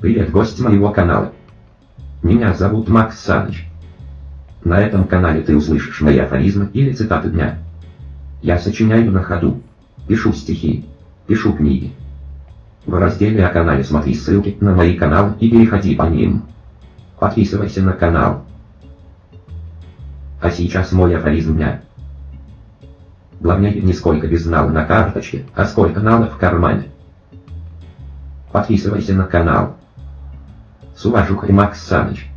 Привет, гость моего канала. Меня зовут Макс Саныч. На этом канале ты услышишь мои афоризмы или цитаты дня. Я сочиняю на ходу, пишу стихи, пишу книги. В разделе о канале смотри ссылки на мои каналы и переходи по ним. Подписывайся на канал. А сейчас мой афоризм дня. Главное не сколько без нала на карточке, а сколько нала в кармане. Подписывайся на канал. С уважухой Макс Саныч.